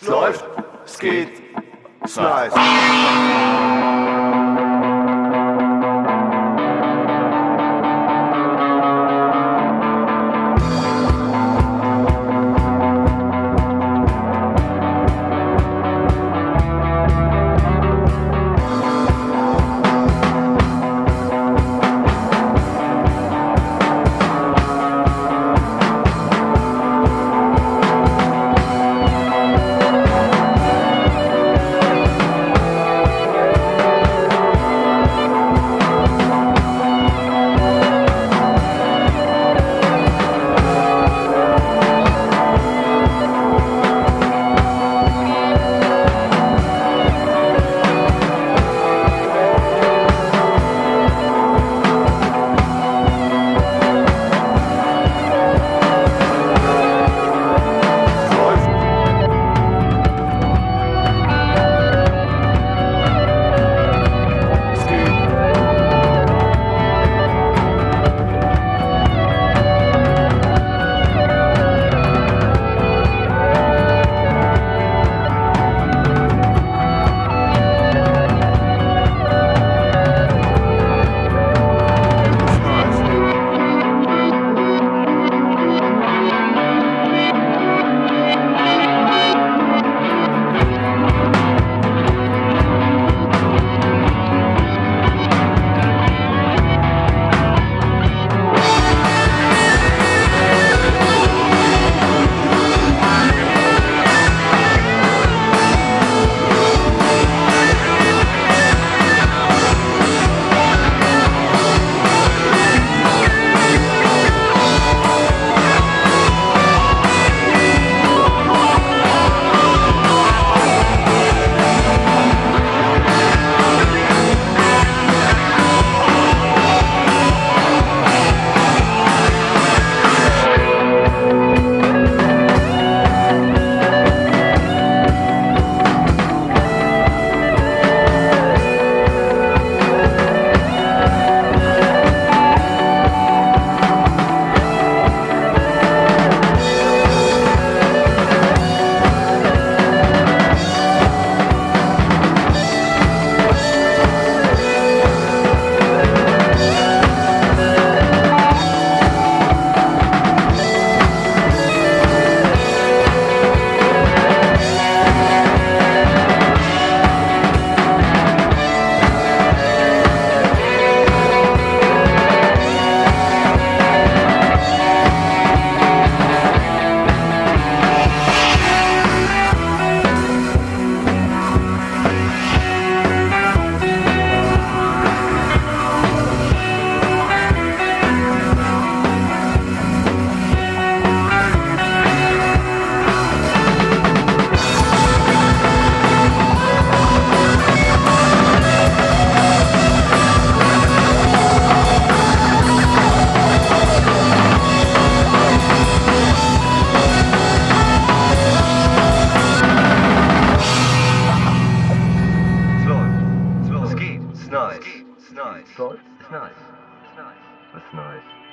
Es läuft, es geht, es nice. That's nice.